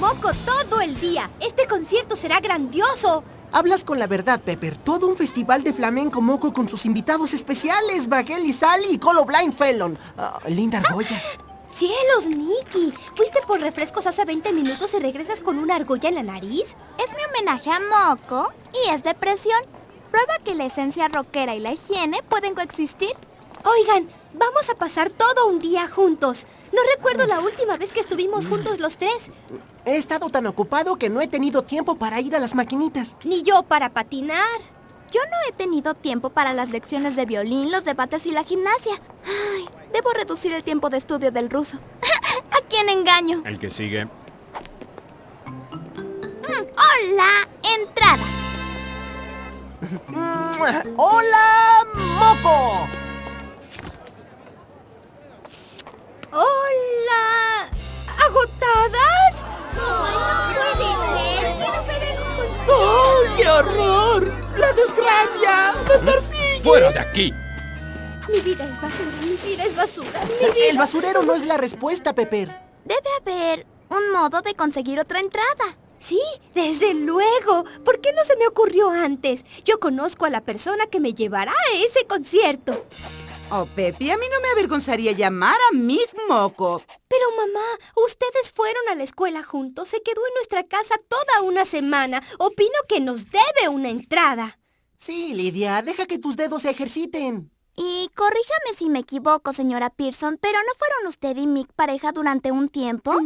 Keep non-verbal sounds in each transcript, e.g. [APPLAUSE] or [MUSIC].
moco, todo el día. Este concierto será grandioso. Hablas con la verdad, Pepper. Todo un festival de flamenco moco con sus invitados especiales, Bagel y Sally y Colo Blind Felon. Ah, linda argolla. [GASPS] ¡Cielos, Nicky! ¿Fuiste por refrescos hace 20 minutos y regresas con una argolla en la nariz? Es mi homenaje a Moco y es depresión. Prueba que la esencia rockera y la higiene pueden coexistir. Oigan, vamos a pasar todo un día juntos. No recuerdo la última vez que estuvimos juntos los tres. He estado tan ocupado que no he tenido tiempo para ir a las maquinitas. Ni yo para patinar. Yo no he tenido tiempo para las lecciones de violín, los debates y la gimnasia. Ay, debo reducir el tiempo de estudio del ruso. [LAUGHS] ¿A quién engaño? El que sigue. Hola, entrada. [LAUGHS] ¡Hola, Moco! ¡Hola! ¿Agotadas? ¡Ay, no puede ser! ¡Quiero ver el concierto! ¡Oh, qué horror! ¡La desgracia! ¡Me persigue! ¡Fuera de aquí! Mi vida es basura, mi vida es basura, mi vida... El basurero no es la respuesta, Pepper. Debe haber un modo de conseguir otra entrada. Sí, desde luego. ¿Por qué no se me ocurrió antes? Yo conozco a la persona que me llevará a ese concierto. Oh, Pepi, a mí no me avergonzaría llamar a Mick Moco. Pero mamá, ustedes fueron a la escuela juntos, se quedó en nuestra casa toda una semana. Opino que nos debe una entrada. Sí, Lidia, deja que tus dedos se ejerciten. Y corríjame si me equivoco, señora Pearson, pero ¿no fueron usted y Mick pareja durante un tiempo? [LAUGHS]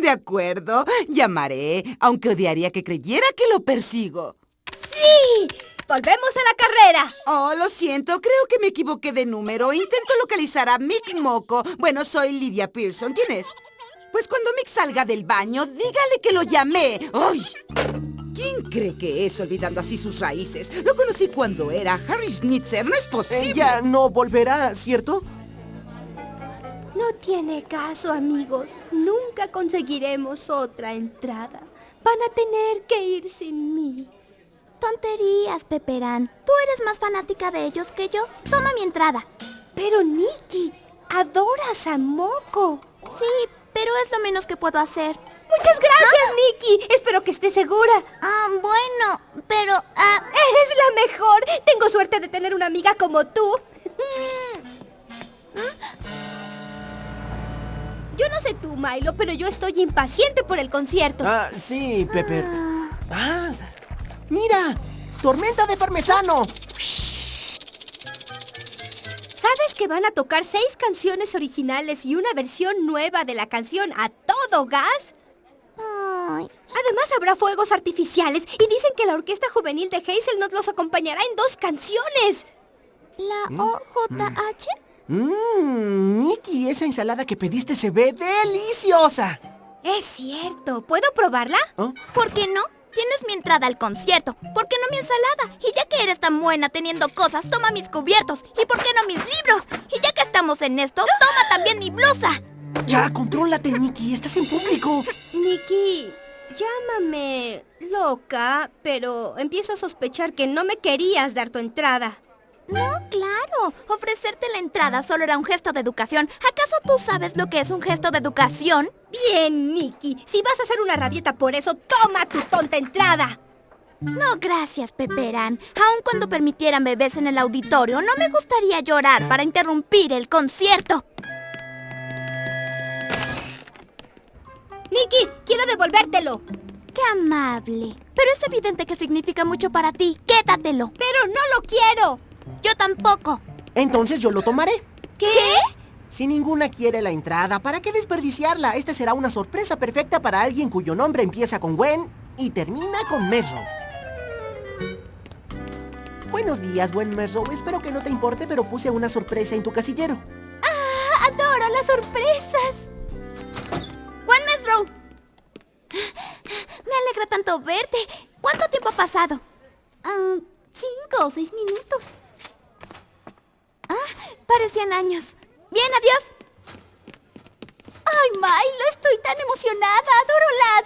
De acuerdo, llamaré, aunque odiaría que creyera que lo persigo. ¡Sí! ¡Volvemos a la carrera! Oh, lo siento, creo que me equivoqué de número. Intento localizar a Mick Moco. Bueno, soy Lydia Pearson. ¿Quién es? Pues cuando Mick salga del baño, dígale que lo llamé. ¡Ay! ¿Quién cree que es olvidando así sus raíces? Lo conocí cuando era Harry Schnitzer. No es posible. Ella no volverá, ¿cierto? No tiene caso, amigos. Nunca conseguiremos otra entrada. Van a tener que ir sin mí. Tonterías, Pepperán. Tú eres más fanática de ellos que yo. Toma mi entrada. Pero, Nicky, adoras a Moco. Sí, pero es lo menos que puedo hacer. Muchas gracias, Nicky. Espero que estés segura. Ah, bueno, pero... ah, Eres la mejor. Tengo suerte de tener una amiga como tú. [LAUGHS] Yo no sé tú, Milo, pero yo estoy impaciente por el concierto. Ah, sí, Pepper. ¡Ah! ¡Mira! ¡Tormenta de parmesano! ¿Sabes que van a tocar seis canciones originales y una versión nueva de la canción A Todo Gas? ay, Además habrá fuegos artificiales y dicen que la orquesta juvenil de Hazelnut los acompañará en dos canciones. ¿La OJH? Mmm, Nicky, esa ensalada que pediste se ve deliciosa. Es cierto. ¿Puedo probarla? ¿Oh? ¿Por qué no? Tienes mi entrada al concierto. ¿Por qué no mi ensalada? Y ya que eres tan buena teniendo cosas, toma mis cubiertos. ¿Y por qué no mis libros? Y ya que estamos en esto, toma también mi blusa. Ya, contrólate, Nicky. Estás en público. [LAUGHS] Nicky, llámame loca, pero empiezo a sospechar que no me querías dar tu entrada. No, claro. Ofrecerte la entrada solo era un gesto de educación. ¿Acaso tú sabes lo que es un gesto de educación? Bien, Nicky. Si vas a hacer una rabieta por eso, toma tu tonta entrada. No, gracias, Pepperán. Aun cuando permitieran bebés en el auditorio, no me gustaría llorar para interrumpir el concierto. Nicky, quiero devolvértelo. Qué amable. Pero es evidente que significa mucho para ti. Quédatelo. Pero no lo quiero. Yo tampoco. Entonces yo lo tomaré. ¿Qué? Si ninguna quiere la entrada, ¿para qué desperdiciarla? Esta será una sorpresa perfecta para alguien cuyo nombre empieza con Gwen y termina con Merrow. Buenos días, buen Merrow. Espero que no te importe, pero puse una sorpresa en tu casillero. Adoro las sorpresas. Gwen Mesrow. Me alegra tanto verte. ¿Cuánto tiempo ha pasado? Ah, cinco o seis minutos. Parecían años. Bien, adiós. ¡Ay, Milo! Estoy tan emocionada. ¡Adoro las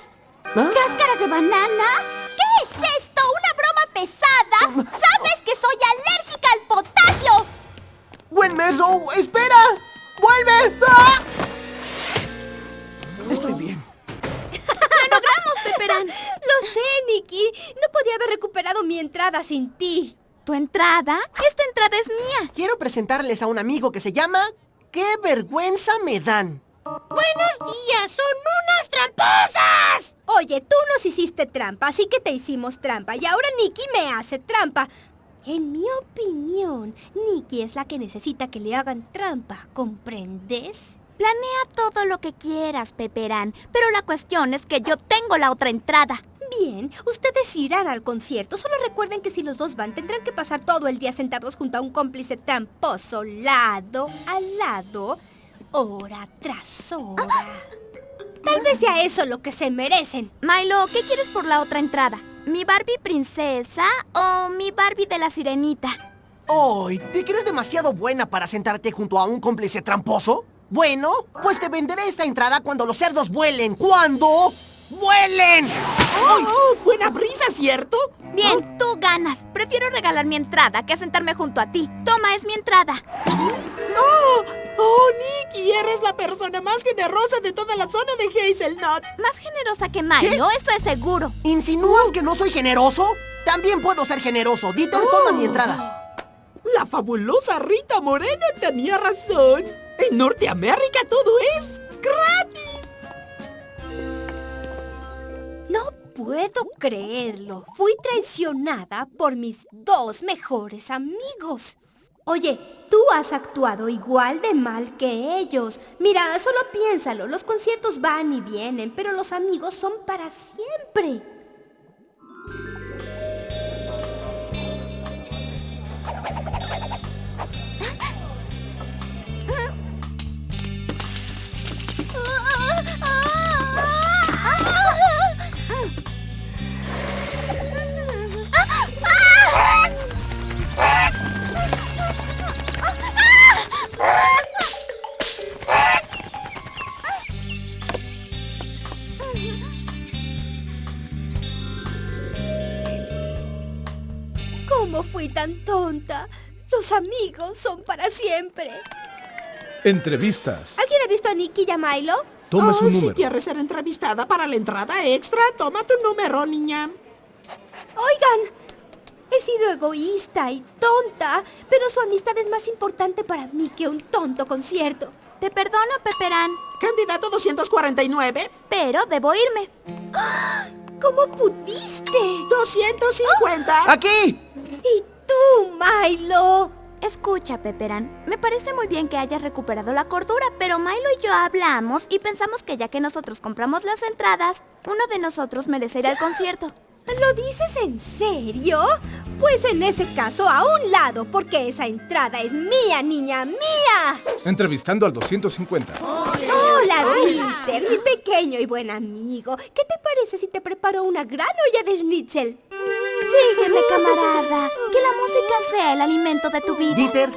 ¿Ah? cáscaras de banana! ¿Qué es esto? ¿Una broma pesada? ¿Sabes que soy alérgica al potasio? ¡Buen meso! ¡Espera! ¡Vuelve! ¡Ah! Estoy bien. [LAUGHS] ¡Vamos, Peperán! Lo sé, Nikki. No podía haber recuperado mi entrada sin ti. ¿Tu entrada? Esta entrada es mía. Quiero presentarles a un amigo que se llama... ¡Qué vergüenza me dan! ¡Buenos días! ¡Son unas tramposas! Oye, tú nos hiciste trampa, así que te hicimos trampa. Y ahora Nikki me hace trampa. En mi opinión, Nikki es la que necesita que le hagan trampa. ¿Comprendes? Planea todo lo que quieras, Peperán. Pero la cuestión es que yo tengo la otra entrada. Bien, ustedes irán al concierto. Solo recuerden que si los dos van, tendrán que pasar todo el día sentados junto a un cómplice tramposo, lado a lado, hora tras hora. Tal vez sea eso lo que se merecen. Milo, ¿qué quieres por la otra entrada? ¿Mi Barbie princesa o mi Barbie de la sirenita? ¡Ay! ¿Te crees demasiado buena para sentarte junto a un cómplice tramposo? Bueno, pues te venderé esta entrada cuando los cerdos vuelen. ¿Cuándo? ¡Vuelen! ¡Ay! ¡Oh, buena brisa, ¿cierto? Bien, tú ganas. Prefiero regalar mi entrada que sentarme junto a ti. Toma, es mi entrada. ¡Oh! ¡Oh, Nikki! Eres la persona más generosa de toda la zona de Hazelnut. Más generosa que Milo, eso es seguro. ¿Insinúas que no soy generoso? También puedo ser generoso. Dieter, toma mi entrada. La fabulosa Rita Moreno tenía razón. En Norteamérica todo es gratis. No puedo creerlo. Fui traicionada por mis dos mejores amigos. Oye, tú has actuado igual de mal que ellos. Mira, solo piénsalo. Los conciertos van y vienen, pero los amigos son para siempre. Tan tonta? Los amigos son para siempre. Entrevistas. ¿Alguien ha visto a Nicky y a Milo? Toma oh, su Si número. quieres ser entrevistada para la entrada extra, toma tu número, niña. Oigan, he sido egoísta y tonta, pero su amistad es más importante para mí que un tonto concierto. Te perdono, Peperán, Candidato 249, pero debo irme. [GASPS] ¿Cómo pudiste? 250. ¡Aquí! ¿Y tú, Milo? Escucha, Peperán, me parece muy bien que hayas recuperado la cordura, pero Milo y yo hablamos y pensamos que ya que nosotros compramos las entradas, uno de nosotros merece ir al concierto. ¿Lo dices en serio? Pues en ese caso, a un lado, porque esa entrada es mía, niña, mía. Entrevistando al 250. Hola, Winter, mi pequeño y buen amigo. ¿Qué te parece si te preparo una gran olla de schnitzel? Sígueme, camarada. Que la música sea el alimento de tu vida. Dieter,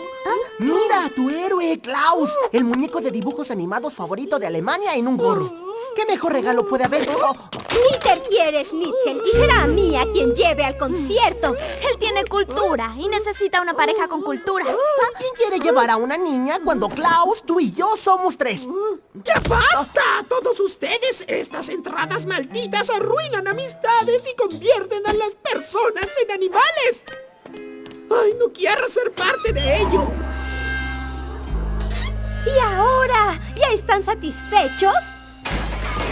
mira a tu héroe, Klaus, el muñeco de dibujos animados favorito de Alemania en un gorro. ¿Qué mejor regalo puede haber? Oh, Winter quiere schnitzel y será a mí a quien lleve al concierto. Él tiene cultura y necesita una pareja con cultura. ¿Quién quiere llevar a una niña cuando Klaus, tú y yo somos tres? ¡Ya basta! Todos ustedes, estas entradas malditas arruinan amistades y convierten a las personas en animales. ¡Ay, no quiero ser parte de ello! ¿Y ahora? ¿Ya están satisfechos?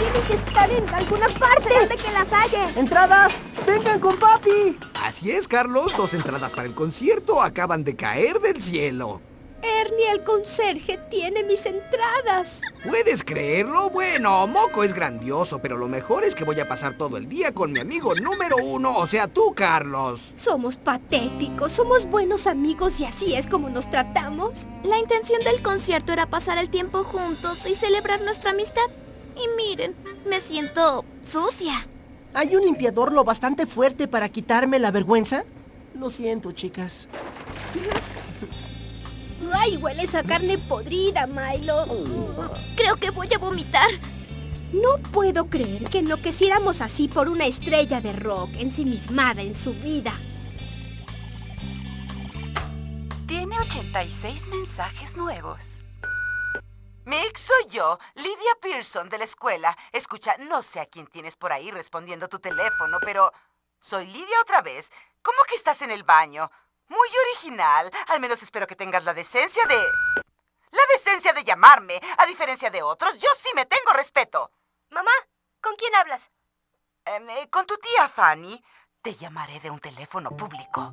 Tienen que estar en alguna parte. de que las haya. ¡Entradas! ¡Vengan con papi! Así es, Carlos. Dos entradas para el concierto acaban de caer del cielo. Ernie, el conserje, tiene mis entradas. ¿Puedes creerlo? Bueno, Moco es grandioso, pero lo mejor es que voy a pasar todo el día con mi amigo número uno, o sea, tú, Carlos. Somos patéticos, somos buenos amigos y así es como nos tratamos. La intención del concierto era pasar el tiempo juntos y celebrar nuestra amistad. Y miren, me siento sucia. ¿Hay un limpiador lo bastante fuerte para quitarme la vergüenza? Lo siento, chicas. [LAUGHS] ¡Ay, hueles a carne podrida, Milo! Creo que voy a vomitar. No puedo creer que enloqueciéramos así por una estrella de rock ensimismada en su vida. Tiene 86 mensajes nuevos. Mick, soy yo, Lydia Pearson de la escuela. Escucha, no sé a quién tienes por ahí respondiendo tu teléfono, pero... Soy Lydia otra vez. ¿Cómo que estás en el baño? Muy original. Al menos espero que tengas la decencia de... La decencia de llamarme. A diferencia de otros, yo sí me tengo respeto. Mamá, ¿con quién hablas? Em, eh, con tu tía Fanny. Te llamaré de un teléfono público.